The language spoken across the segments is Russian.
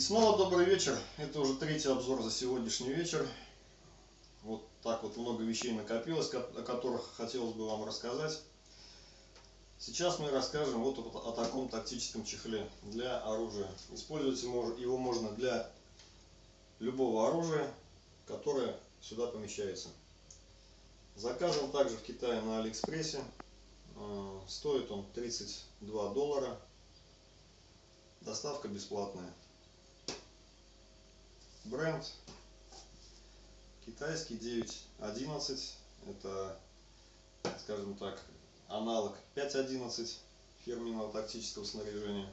снова добрый вечер. Это уже третий обзор за сегодняшний вечер. Вот так вот много вещей накопилось, о которых хотелось бы вам рассказать. Сейчас мы расскажем вот о таком тактическом чехле для оружия. Использовать его можно для любого оружия, которое сюда помещается. Заказан также в Китае на Алиэкспрессе. Э, стоит он 32 доллара. Доставка бесплатная. Бренд китайский 9.11. Это, скажем так, аналог 5.11 фирменного тактического снаряжения.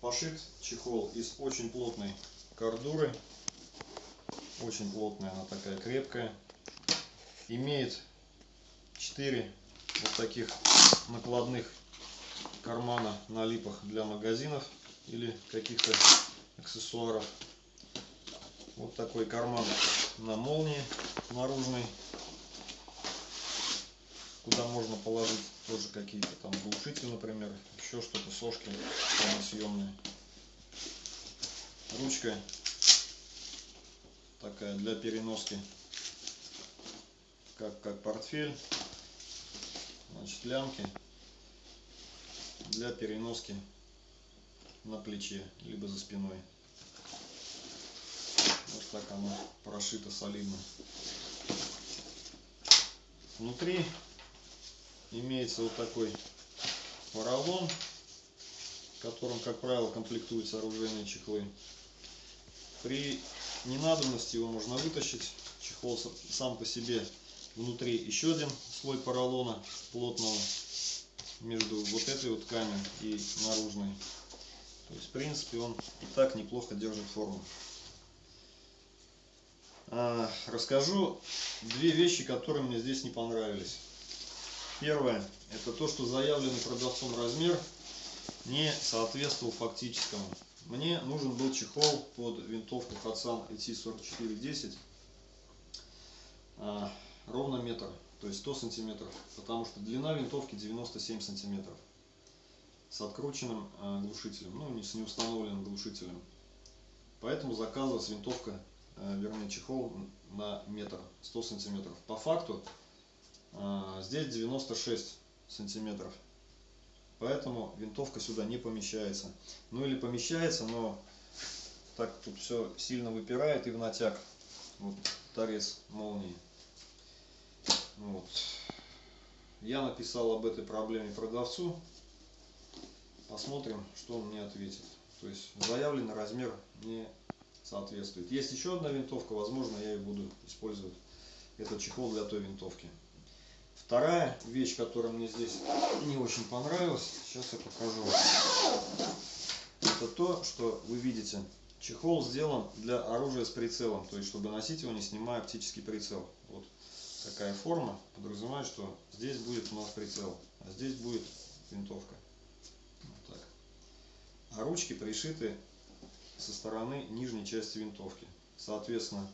Пошит чехол из очень плотной кордуры. Очень плотная, она такая крепкая. Имеет 4 вот таких накладных кармана на липах для магазинов или каких-то аксессуаров. Вот такой карман на молнии наружный, куда можно положить тоже какие-то там глушители, например, еще что-то, сошки съемные. Ручка такая для переноски, как, как портфель. Значит, лямки для переноски на плече, либо за спиной. Так она прошита солидно. Внутри имеется вот такой поролон, которым, как правило, комплектуются оружейные чехлы. При ненадобности его можно вытащить. Чехол сам по себе внутри еще один слой поролона плотного между вот этой вот тканью и наружной. То есть, в принципе, он и так неплохо держит форму. А, расскажу две вещи, которые мне здесь не понравились. Первое, это то, что заявленный продавцом размер не соответствовал фактическому. Мне нужен был чехол под винтовку Hatsan ET4410 а, ровно метр, то есть 100 сантиметров, потому что длина винтовки 97 сантиметров с открученным а, глушителем, ну не с неустановленным глушителем. Поэтому заказывалась винтовка вернее чехол на метр 100 сантиметров. По факту э, здесь 96 сантиметров. Поэтому винтовка сюда не помещается. Ну или помещается но так тут все сильно выпирает и в натяг. Вот торец молнии. Вот. я написал об этой проблеме продавцу. Посмотрим что он мне ответит. То есть заявленный размер не соответствует. Есть еще одна винтовка, возможно, я и буду использовать этот чехол для той винтовки. Вторая вещь, которая мне здесь не очень понравилась, сейчас я покажу. Это то, что вы видите. Чехол сделан для оружия с прицелом, то есть чтобы носить его, не снимая оптический прицел. Вот такая форма подразумевает, что здесь будет у нас прицел, а здесь будет винтовка. Вот так. А ручки пришиты со стороны нижней части винтовки. Соответственно,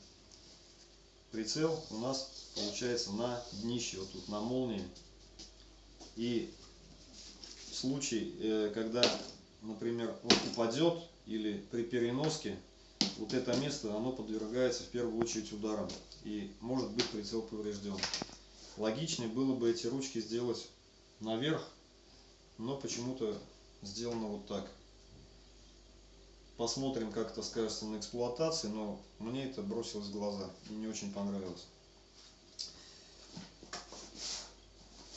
прицел у нас получается на днище, вот тут на молнии. И в случае, э, когда, например, он упадет или при переноске, вот это место, оно подвергается в первую очередь ударам. И может быть прицел поврежден. Логичнее было бы эти ручки сделать наверх, но почему-то сделано вот так. Посмотрим, как это скажется на эксплуатации, но мне это бросилось в глаза и не очень понравилось.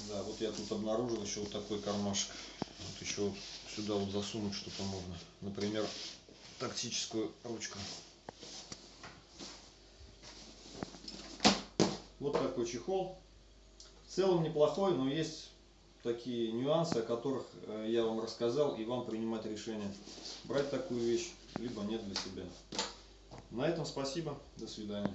Да, вот я тут обнаружил еще вот такой кармашек. Вот еще сюда вот засунуть что-то можно. Например, тактическую ручку. Вот такой чехол. В целом неплохой, но есть такие нюансы, о которых э, я вам рассказал, и вам принимать решение, брать такую вещь, либо нет для себя. На этом спасибо, до свидания.